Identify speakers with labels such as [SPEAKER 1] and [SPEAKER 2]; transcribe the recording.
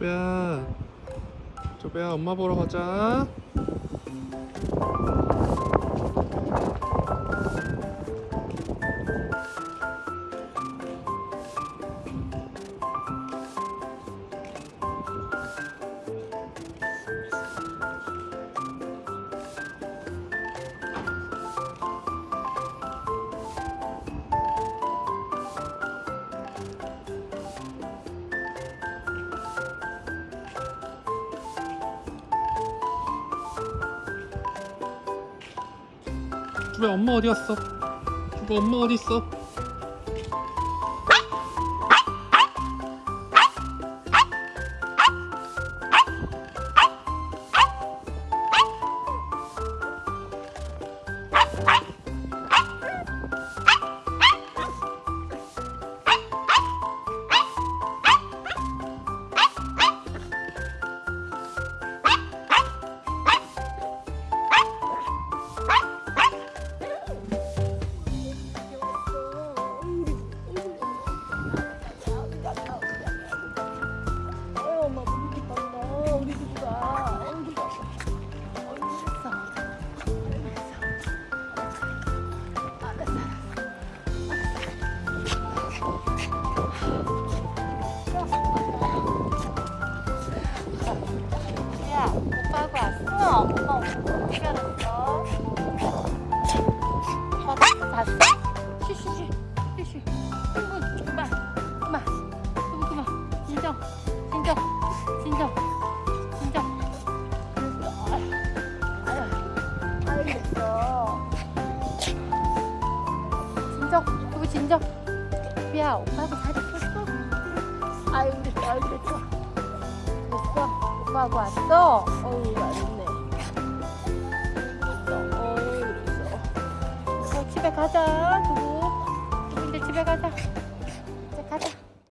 [SPEAKER 1] 쪼배야 쪼배야 엄마 보러 가자 쪼배 엄마 어디 갔어? 쪼배 엄마 어디 있어?
[SPEAKER 2] 엄 야 오빠하고 왔어? 엄마 어떻게 알았어? 봤어? 봤어? 쉬쉬쉬 쉬쉬 아이고 그만 그만 그만 그만 진정 진정 진정 진정 아유 알겠어 진정 그거 진정 야 오빠하고 잘 있었어? 아유 그랬어 아유 그랬어. 됐어? 오빠하고 왔어? 어우 잘했네. 그랬어? 어우 그랬어. 어, 집에 가자 두부. 두부 이제 집에 가자